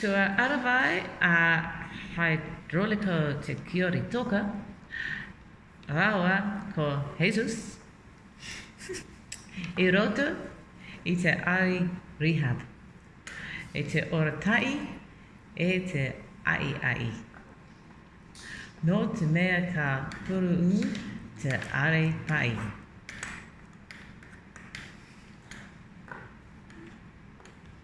Kua arawai a Hidrolico Te Kiori Toka rawa ko Jesus i roto i te aui rehab e te ora tahi e te aiai. No te mea ka puruu te are pai.